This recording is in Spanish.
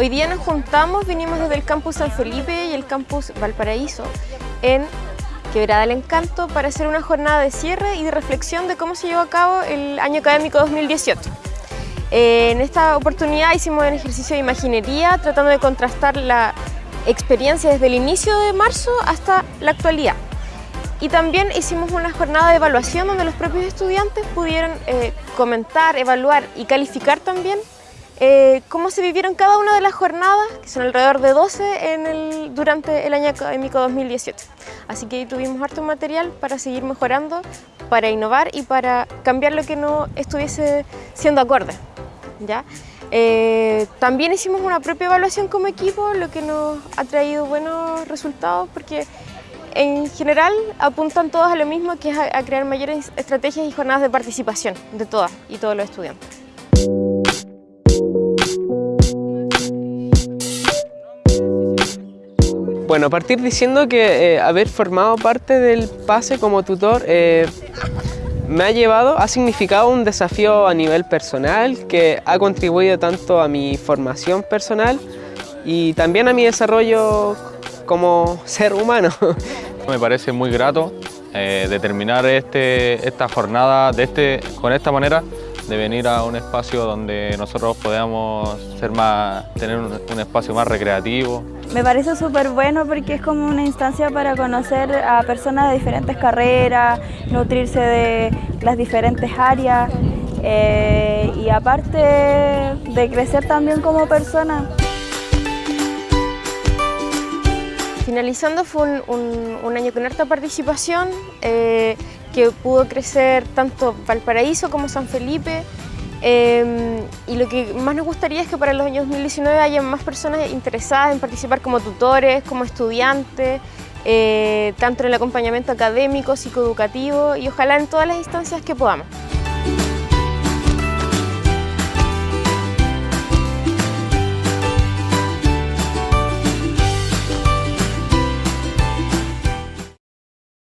Hoy día nos juntamos, vinimos desde el campus San Felipe y el campus Valparaíso en Quebrada del Encanto para hacer una jornada de cierre y de reflexión de cómo se llevó a cabo el año académico 2018. Eh, en esta oportunidad hicimos un ejercicio de imaginería tratando de contrastar la experiencia desde el inicio de marzo hasta la actualidad. Y también hicimos una jornada de evaluación donde los propios estudiantes pudieron eh, comentar, evaluar y calificar también eh, cómo se vivieron cada una de las jornadas, que son alrededor de 12 en el, durante el año académico 2018. Así que tuvimos harto material para seguir mejorando, para innovar y para cambiar lo que no estuviese siendo acorde. ¿ya? Eh, también hicimos una propia evaluación como equipo, lo que nos ha traído buenos resultados porque en general apuntan todos a lo mismo, que es a crear mayores estrategias y jornadas de participación de todas y todos los estudiantes. Bueno, partir diciendo que eh, haber formado parte del PASE como tutor eh, me ha llevado, ha significado un desafío a nivel personal que ha contribuido tanto a mi formación personal y también a mi desarrollo como ser humano. Me parece muy grato eh, determinar este, esta jornada este, con esta manera de venir a un espacio donde nosotros podamos ser más, tener un, espacio más recreativo. Me parece súper bueno porque es como una instancia para conocer a personas de diferentes carreras, nutrirse de las diferentes áreas eh, y aparte de crecer también como persona. Finalizando fue un, año con harta participación, eh, que pudo crecer tanto Valparaíso como San Felipe. Em, y lo que más nos gustaría es que para los años 2019 haya más personas interesadas en participar como tutores, como estudiantes, eh, tanto en el acompañamiento académico, psicoeducativo y ojalá en todas las instancias que podamos.